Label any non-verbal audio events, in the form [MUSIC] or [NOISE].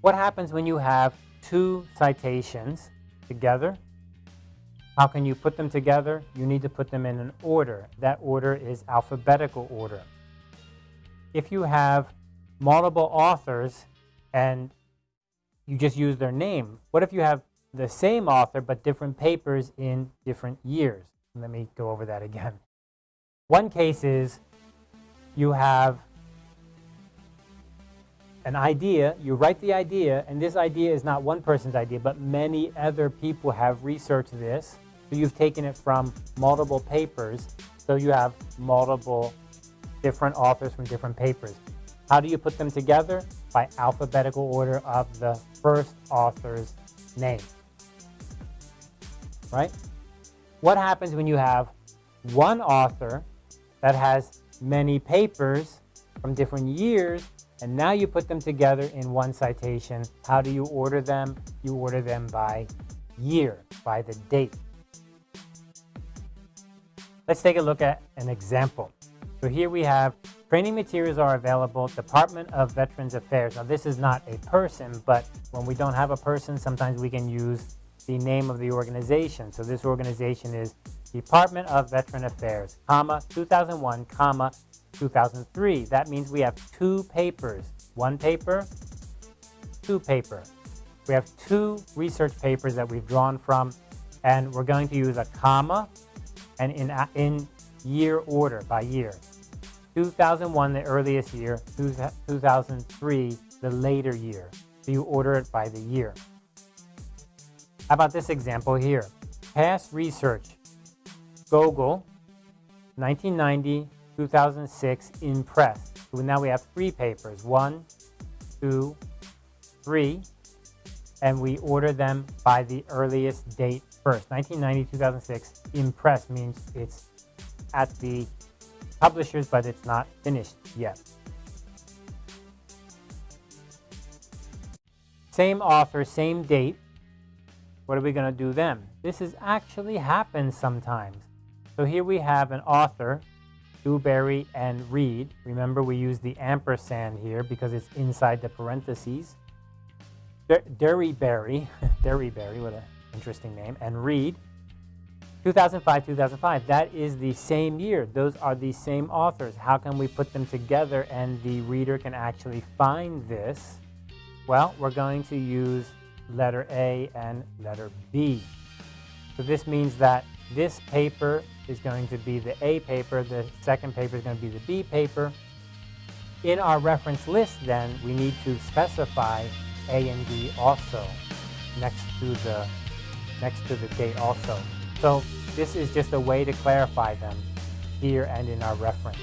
What happens when you have two citations together? How can you put them together? You need to put them in an order. That order is alphabetical order. If you have multiple authors and you just use their name, what if you have the same author but different papers in different years? Let me go over that again. One case is you have an idea, you write the idea, and this idea is not one person's idea, but many other people have researched this. So you've taken it from multiple papers, so you have multiple different authors from different papers. How do you put them together? By alphabetical order of the first author's name. Right? What happens when you have one author that has many papers from different years and now you put them together in one citation. How do you order them? You order them by year, by the date. Let's take a look at an example. So here we have training materials are available, Department of Veterans Affairs. Now this is not a person, but when we don't have a person, sometimes we can use the name of the organization. So this organization is Department of Veteran Affairs, comma, 2001, comma, 2003. That means we have two papers. One paper, two paper. We have two research papers that we've drawn from, and we're going to use a comma and in, in year order, by year. 2001, the earliest year, 2003, the later year. So you order it by the year. How about this example here? Past research, Gogel, 1990 2006 in press. So now we have three papers, one, two, three, and we order them by the earliest date first. 1990, 2006 in press means it's at the publishers, but it's not finished yet. Same author, same date. What are we going to do then? This has actually happened sometimes. So here we have an author Dewberry and Reed. Remember, we use the ampersand here because it's inside the parentheses. Derryberry, [LAUGHS] Derryberry, what an interesting name, and Reed. 2005, 2005, that is the same year. Those are the same authors. How can we put them together and the reader can actually find this? Well, we're going to use letter A and letter B. So this means that this paper is going to be the A paper, the second paper is going to be the B paper. In our reference list then, we need to specify A and B also next to the next to the date also. So this is just a way to clarify them here and in our reference.